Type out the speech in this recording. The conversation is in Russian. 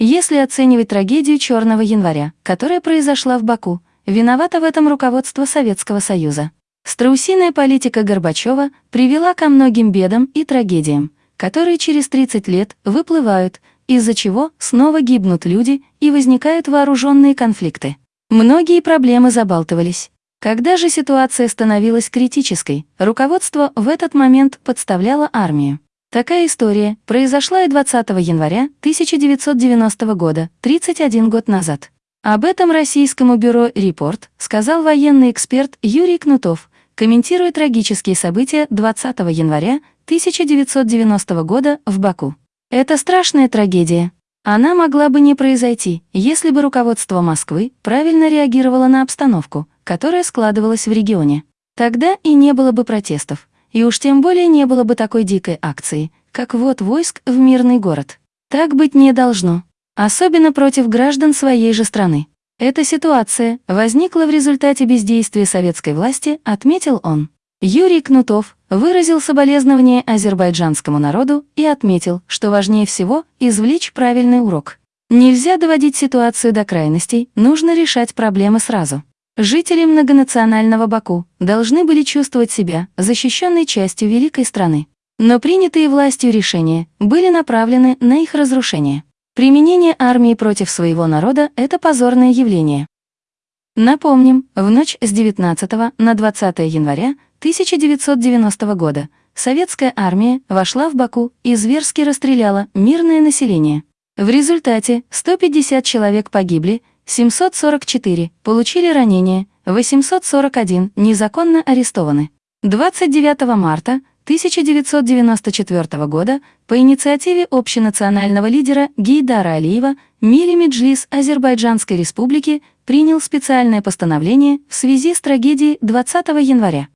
Если оценивать трагедию Черного января, которая произошла в Баку, виновато в этом руководство Советского Союза. Страусиная политика Горбачева привела ко многим бедам и трагедиям, которые через 30 лет выплывают, из-за чего снова гибнут люди и возникают вооруженные конфликты. Многие проблемы забалтывались. Когда же ситуация становилась критической, руководство в этот момент подставляло армию. Такая история произошла и 20 января 1990 года, 31 год назад. Об этом российскому бюро «Репорт» сказал военный эксперт Юрий Кнутов, комментируя трагические события 20 января 1990 года в Баку. Это страшная трагедия. Она могла бы не произойти, если бы руководство Москвы правильно реагировало на обстановку, которая складывалась в регионе. Тогда и не было бы протестов, и уж тем более не было бы такой дикой акции, как вот войск в мирный город. Так быть не должно, особенно против граждан своей же страны. Эта ситуация возникла в результате бездействия советской власти, отметил он. Юрий Кнутов выразил соболезнование азербайджанскому народу и отметил, что важнее всего извлечь правильный урок. Нельзя доводить ситуацию до крайностей, нужно решать проблемы сразу. Жители многонационального Баку должны были чувствовать себя защищенной частью великой страны. Но принятые властью решения были направлены на их разрушение. Применение армии против своего народа – это позорное явление. Напомним, в ночь с 19 на 20 января 1990 года советская армия вошла в Баку и зверски расстреляла мирное население. В результате 150 человек погибли, 744 получили ранения, 841 незаконно арестованы. 29 марта 1994 года по инициативе общенационального лидера Гейдара Алиева Мили Меджлис Азербайджанской республики принял специальное постановление в связи с трагедией 20 января.